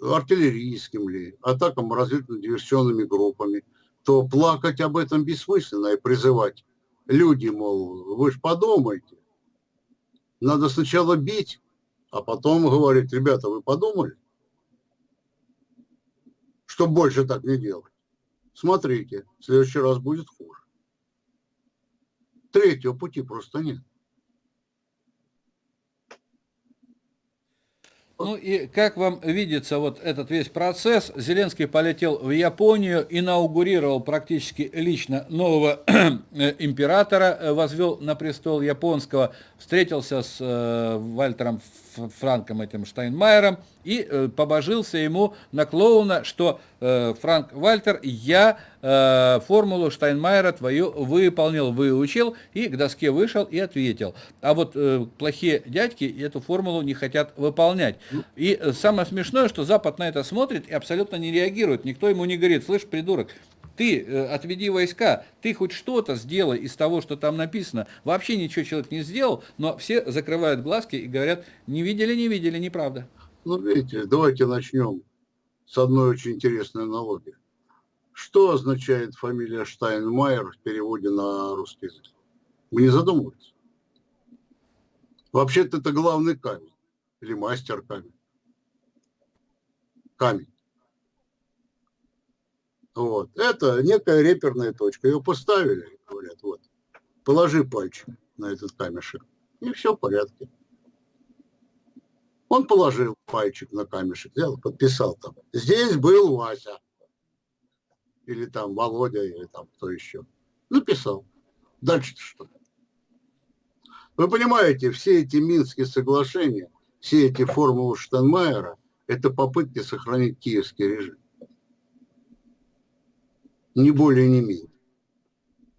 артиллерийским ли, атакам разведывательно-диверсионными группами, то плакать об этом бессмысленно и призывать люди, мол, вы же подумайте. Надо сначала бить, а потом говорить, ребята, вы подумали? Что больше так не делать. Смотрите, в следующий раз будет хуже. Третьего пути просто нет. Ну и как вам видится вот этот весь процесс, Зеленский полетел в Японию, инаугурировал практически лично нового императора, э, возвел на престол японского, встретился с э, Вальтером Франком этим Штайнмайером и э, побожился ему на клоуна, что Франк Вальтер, я э, формулу Штайнмайера твою выполнил, выучил и к доске вышел и ответил. А вот э, плохие дядьки эту формулу не хотят выполнять. И э, самое смешное, что Запад на это смотрит и абсолютно не реагирует. Никто ему не говорит, слышь, придурок, ты э, отведи войска, ты хоть что-то сделай из того, что там написано. Вообще ничего человек не сделал, но все закрывают глазки и говорят, не видели, не видели, неправда. Ну, видите, давайте начнем с одной очень интересной аналогии. Что означает фамилия Штайнмайер в переводе на русский язык? Вы не задумываетесь? Вообще-то это главный камень или мастер камень. Камень. Вот. Это некая реперная точка. Ее поставили, говорят, вот, положи пальчик на этот камешек, и все в порядке. Он положил пальчик на камешек, взял, подписал там. Здесь был Вася. Или там Володя, или там кто еще. Написал. Дальше-то что? Вы понимаете, все эти Минские соглашения, все эти формулы Штанмайера, это попытки сохранить киевский режим не более, не менее.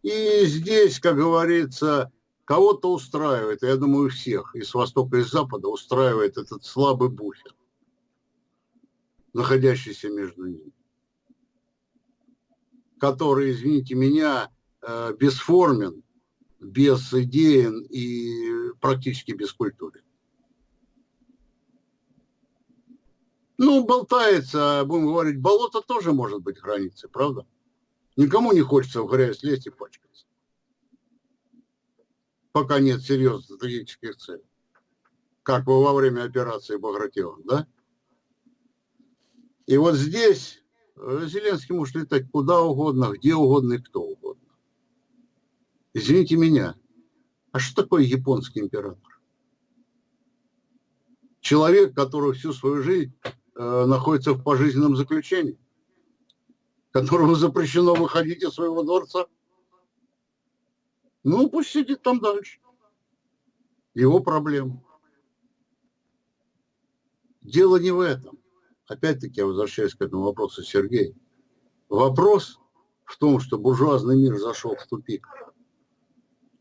И здесь, как говорится, кого-то устраивает, я думаю, всех, и с востока, и с запада устраивает этот слабый буфер, находящийся между ними, который, извините меня, э, бесформен, безидеен и практически без культуры. Ну, болтается, будем говорить, болото тоже может быть границей, правда? Никому не хочется в грязь лезть и пачкаться. Пока нет серьезных стратегических целей. Как во время операции Багратион, да? И вот здесь э, Зеленский может летать куда угодно, где угодно и кто угодно. Извините меня, а что такое японский император? Человек, который всю свою жизнь э, находится в пожизненном заключении, которому запрещено выходить из своего дворца. Ну, пусть сидит там дальше. Его проблема. Дело не в этом. Опять-таки я возвращаюсь к этому вопросу, Сергей. Вопрос в том, что буржуазный мир зашел в тупик.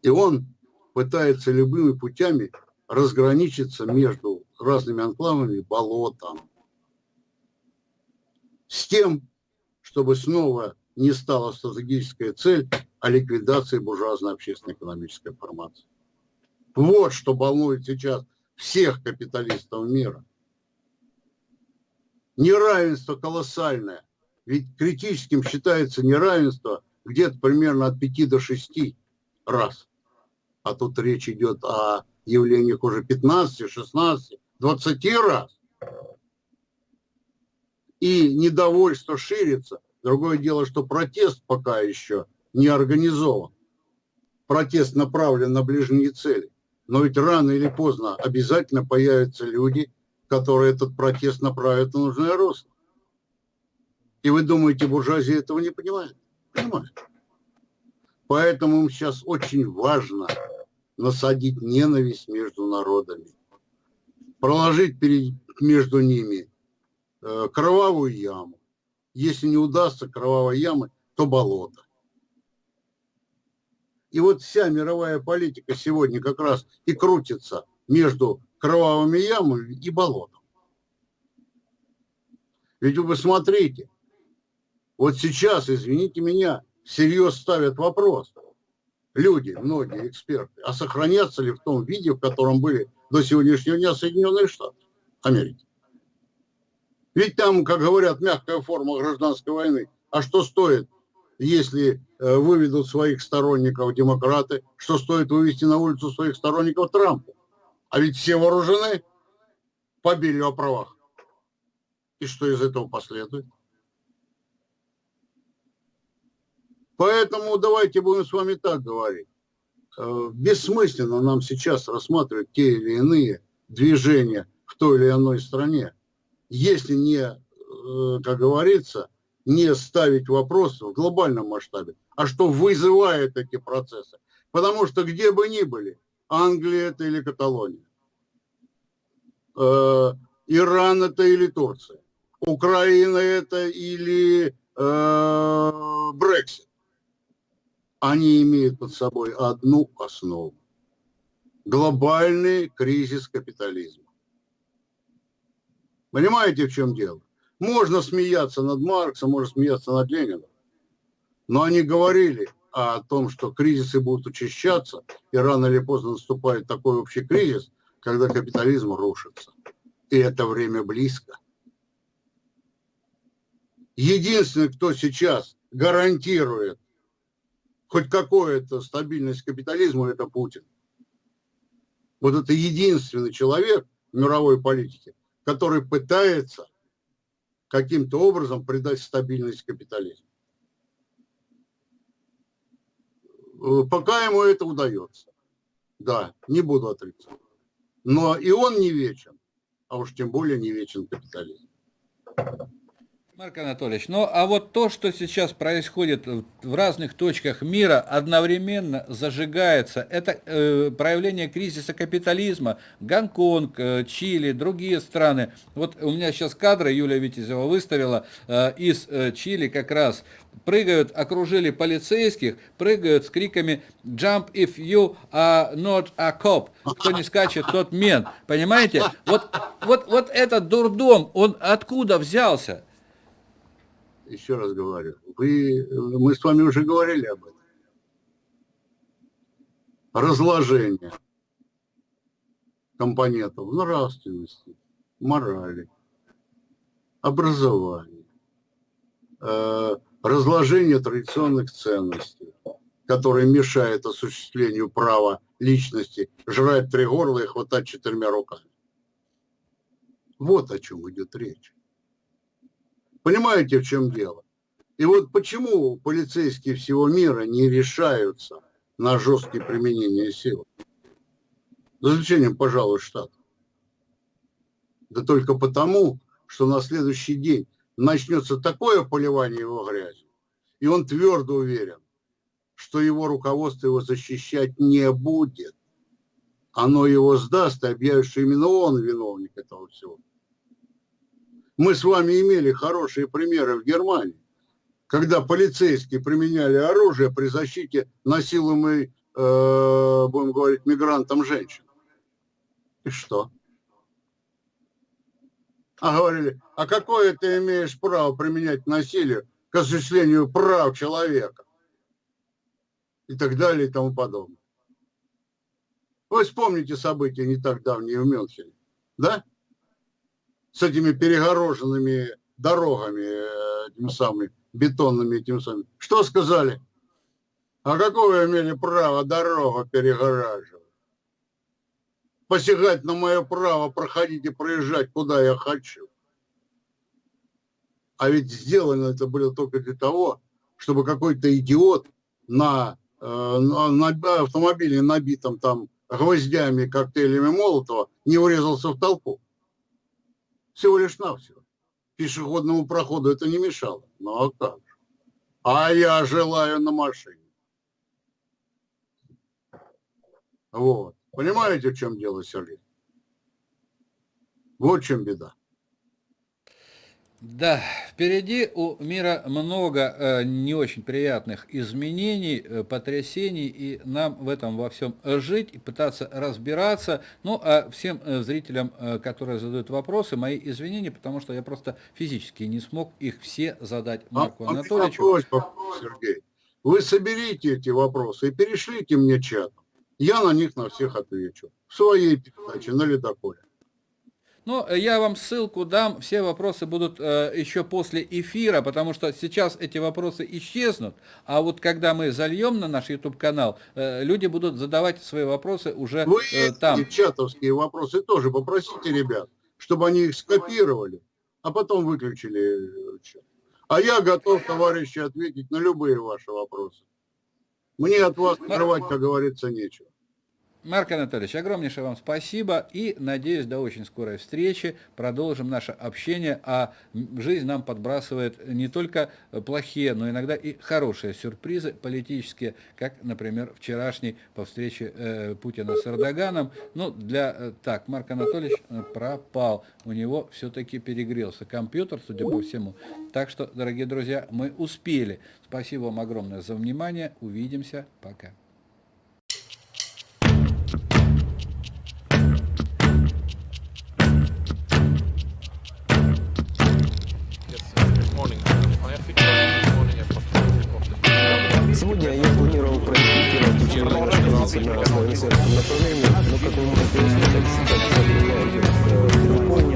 И он пытается любыми путями разграничиться между разными анклавами болотом. С тем, чтобы снова не стала стратегическая цель о ликвидации буржуазной общественно-экономической формации. Вот что волнует сейчас всех капиталистов мира. Неравенство колоссальное. Ведь критическим считается неравенство где-то примерно от 5 до 6 раз а тут речь идет о явлениях уже 15, 16, 20 раз. И недовольство ширится. Другое дело, что протест пока еще не организован. Протест направлен на ближние цели. Но ведь рано или поздно обязательно появятся люди, которые этот протест направят на нужное русло. И вы думаете, буржуазия этого не понимает? Понимает. Поэтому сейчас очень важно насадить ненависть между народами, проложить перед, между ними э, кровавую яму. Если не удастся кровавой ямы, то болото. И вот вся мировая политика сегодня как раз и крутится между кровавыми ямами и болотом. Ведь вы посмотрите, вот сейчас, извините меня, всерьез ставят вопрос – люди, многие эксперты, а сохранятся ли в том виде, в котором были до сегодняшнего дня Соединенные Штаты Америки. Ведь там, как говорят, мягкая форма гражданской войны. А что стоит, если э, выведут своих сторонников демократы, что стоит вывести на улицу своих сторонников Трампа? А ведь все вооружены, побили о правах. И что из этого последует? Поэтому давайте будем с вами так говорить. Э, бессмысленно нам сейчас рассматривать те или иные движения в той или иной стране, если не, э, как говорится, не ставить вопрос в глобальном масштабе, а что вызывает эти процессы. Потому что где бы ни были, Англия это или Каталония, э, Иран это или Турция, Украина это или Брексит они имеют под собой одну основу. Глобальный кризис капитализма. Понимаете, в чем дело? Можно смеяться над Марксом, можно смеяться над Лениным. Но они говорили о том, что кризисы будут учащаться, и рано или поздно наступает такой общий кризис, когда капитализм рушится. И это время близко. Единственный, кто сейчас гарантирует хоть какая-то стабильность капитализма, это Путин. Вот это единственный человек в мировой политике, который пытается каким-то образом придать стабильность капитализму. Э, пока ему это удается. Да, не буду отрицать. Но и он не вечен, а уж тем более не вечен капитализм. Марк Анатольевич, ну а вот то, что сейчас происходит в разных точках мира, одновременно зажигается, это э, проявление кризиса капитализма, Гонконг, э, Чили, другие страны. Вот у меня сейчас кадры Юлия Витязева выставила э, из э, Чили как раз. Прыгают, окружили полицейских, прыгают с криками «Jump if you are not a cop». Кто не скачет, тот мент. Понимаете? Вот, вот, вот этот дурдом, он откуда взялся? Еще раз говорю, вы, мы с вами уже говорили об этом. Разложение компонентов нравственности, морали, образование, э, разложение традиционных ценностей, которые мешают осуществлению права личности жрать три горла и хватать четырьмя руками. Вот о чем идет речь. Понимаете, в чем дело? И вот почему полицейские всего мира не решаются на жесткие применения силы? За исключением, пожалуй, Штатов. Да только потому, что на следующий день начнется такое поливание его грязью, и он твердо уверен, что его руководство его защищать не будет. Оно его сдаст и объявит, что именно он виновник этого всего. Мы с вами имели хорошие примеры в Германии, когда полицейские применяли оружие при защите насилуемой, э, будем говорить, мигрантам женщин. И что? А говорили, а какое ты имеешь право применять насилие к осуществлению прав человека? И так далее и тому подобное. Вы вспомните события не так давние в Мюнхене, да? С этими перегороженными дорогами, э, этими самыми, бетонными этими самыми. Что сказали? А какое имели право дорогу перегораживать? посягать на мое право проходить и проезжать, куда я хочу. А ведь сделано это было только для того, чтобы какой-то идиот на, э, на, на автомобиле, набитом там гвоздями, коктейлями Молотова, не урезался в толпу. Всего лишь навсего. Пешеходному проходу это не мешало. Ну а как же? А я желаю на машине. Вот. Понимаете, в чем дело, Сергей? Вот в чем беда. Да, впереди у мира много э, не очень приятных изменений, э, потрясений, и нам в этом во всем жить и пытаться разбираться. Ну, а всем э, зрителям, э, которые задают вопросы, мои извинения, потому что я просто физически не смог их все задать а, Марку а, Анатольевичу. Просьба, Сергей, вы соберите эти вопросы и перешлите мне чатом. Я на них на всех отвечу. В своей передаче на ледоколе. Ну, я вам ссылку дам, все вопросы будут э, еще после эфира, потому что сейчас эти вопросы исчезнут, а вот когда мы зальем на наш YouTube-канал, э, люди будут задавать свои вопросы уже Вы э, там. чатовские вопросы тоже попросите ребят, чтобы они их скопировали, а потом выключили чат. А я готов, товарищи, ответить на любые ваши вопросы. Мне от вас скрывать, как говорится, нечего. Марк Анатольевич, огромнейшее вам спасибо и надеюсь до очень скорой встречи. Продолжим наше общение, а жизнь нам подбрасывает не только плохие, но иногда и хорошие сюрпризы политические, как, например, вчерашний по встрече э, Путина с Эрдоганом. Ну, для... Э, так, Марк Анатольевич э, пропал. У него все-таки перегрелся компьютер, судя по всему. Так что, дорогие друзья, мы успели. Спасибо вам огромное за внимание. Увидимся. Пока. Сегодня я планировал пройти пиратический канал на моем серверном направлении, но как вы можете услышать, как я понимаю,